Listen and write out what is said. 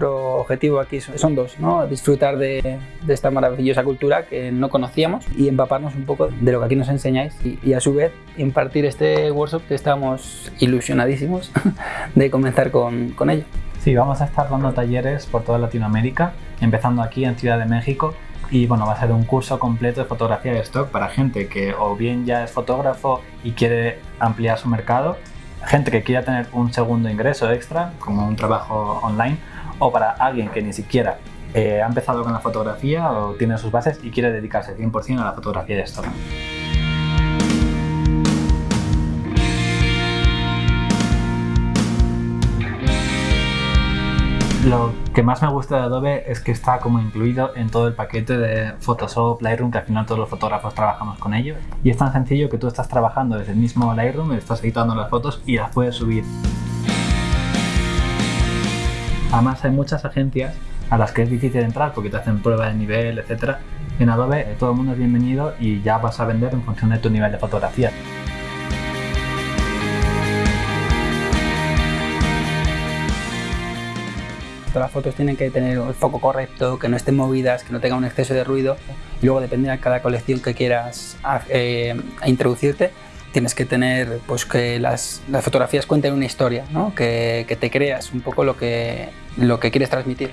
objetivo aquí son, dos, ¿no? disfrutar de, esta maravillosa cultura que no conocíamos y empaparnos un poco de lo que aquí nos enseñáis y, a su vez impartir este workshop que estamos ilusionadísimos de comenzar con, con ello. Sí, vamos a estar dando talleres por toda Latinoamérica, empezando aquí en Ciudad de México y bueno, va a ser un curso completo de fotografía de stock para gente que o bien ya es fotógrafo y quiere ampliar su mercado, gente que quiera tener un segundo ingreso extra, como un trabajo online, o para alguien que ni siquiera eh, ha empezado con la fotografía o tiene sus bases y quiere dedicarse 100% a la fotografía de stock. Lo que más me gusta de Adobe es que está como incluido en todo el paquete de Photoshop, Lightroom, que al final todos los fotógrafos trabajamos con ellos. Y es tan sencillo que tú estás trabajando desde el mismo Lightroom, estás editando las fotos y las puedes subir. Además hay muchas agencias a las que es difícil entrar porque te hacen prueba de nivel, etc. En Adobe todo el mundo es bienvenido y ya vas a vender en función de tu nivel de fotografía. Todas las fotos tienen que tener el foco correcto, que no estén movidas, que no tengan un exceso de ruido. Luego, depende de cada colección que quieras eh, introducirte, tienes que tener pues, que las, fotografías cuenten una historia, ¿no? que, que, te creas un poco lo que, lo que quieres transmitir.